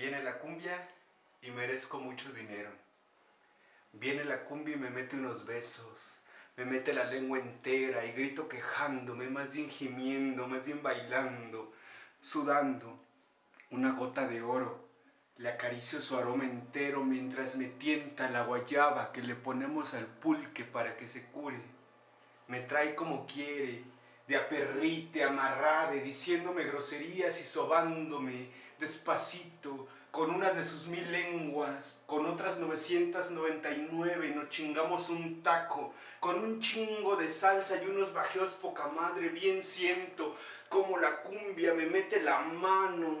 Viene la cumbia y merezco mucho dinero. Viene la cumbia y me mete unos besos. Me mete la lengua entera y grito quejándome, más bien gimiendo, más bien bailando, sudando. Una gota de oro. Le acaricio su aroma entero mientras me tienta la guayaba que le ponemos al pulque para que se cure. Me trae como quiere, de aperrite, amarrade, diciéndome groserías y sobándome despacito, con una de sus mil lenguas, con otras 999 nos chingamos un taco, con un chingo de salsa y unos bajeos poca madre, bien siento como la cumbia me mete la mano,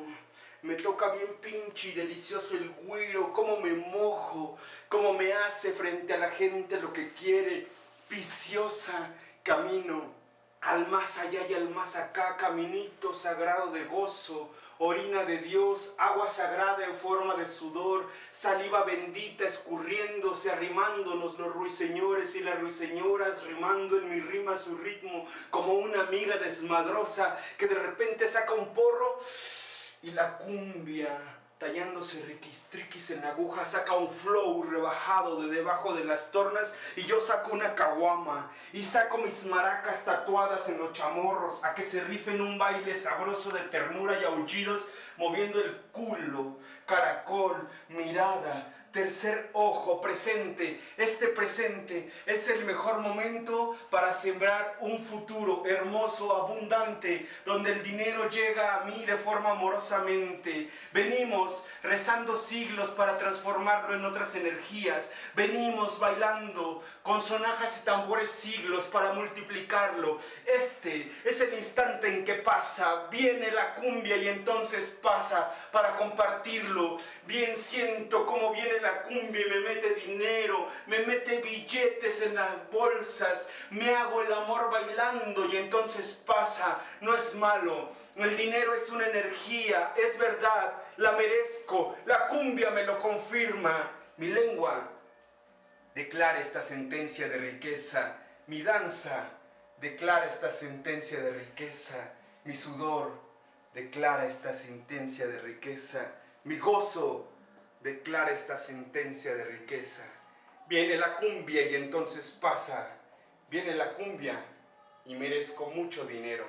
me toca bien pinche y delicioso el güiro, cómo me mojo, cómo me hace frente a la gente lo que quiere, viciosa, camino al más allá y al más acá, caminito sagrado de gozo, orina de Dios, agua sagrada en forma de sudor, saliva bendita escurriéndose, arrimándonos los ruiseñores y las ruiseñoras, rimando en mi rima su ritmo, como una amiga desmadrosa que de repente saca un porro y la cumbia tallándose riquistriquis en la aguja, saca un flow rebajado de debajo de las tornas y yo saco una caguama y saco mis maracas tatuadas en los chamorros a que se rifen un baile sabroso de ternura y aullidos moviendo el culo, caracol, mirada, tercer ojo presente. Este presente es el mejor momento para sembrar un futuro hermoso, abundante, donde el dinero llega a mí de forma amorosamente. Venimos rezando siglos para transformarlo en otras energías. Venimos bailando con sonajas y tambores siglos para multiplicarlo. Este es el instante en que pasa, viene la cumbia y entonces pasa para compartirlo. Bien siento cómo viene la cumbia y me mete dinero, me mete billetes en las bolsas, me hago el amor bailando y entonces pasa, no es malo. El dinero es una energía, es verdad, la merezco, la cumbia me lo confirma. Mi lengua declara esta sentencia de riqueza, mi danza declara esta sentencia de riqueza, mi sudor declara esta sentencia de riqueza, mi gozo declara esta sentencia de riqueza. Viene la cumbia y entonces pasa. Viene la cumbia y merezco mucho dinero.